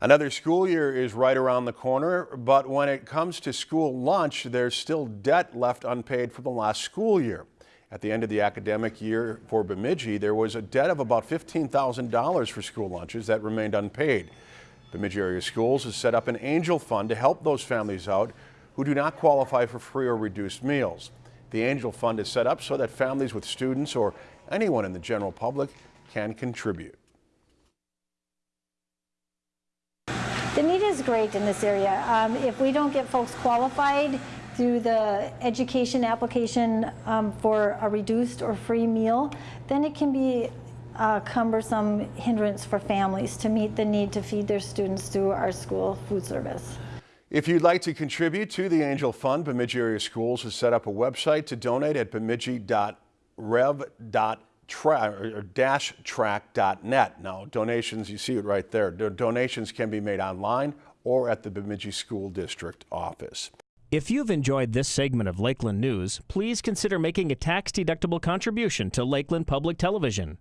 Another school year is right around the corner, but when it comes to school lunch, there's still debt left unpaid from the last school year. At the end of the academic year for Bemidji, there was a debt of about $15,000 for school lunches that remained unpaid. Bemidji Area Schools has set up an angel fund to help those families out who do not qualify for free or reduced meals. The angel fund is set up so that families with students or anyone in the general public can contribute. The need is great in this area. Um, if we don't get folks qualified through the education application um, for a reduced or free meal, then it can be a cumbersome hindrance for families to meet the need to feed their students through our school food service. If you'd like to contribute to the Angel Fund, Bemidji Area Schools has set up a website to donate at bemidji.rev.com track.net. Now, donations, you see it right there. Donations can be made online or at the Bemidji School District office. If you've enjoyed this segment of Lakeland News, please consider making a tax-deductible contribution to Lakeland Public Television.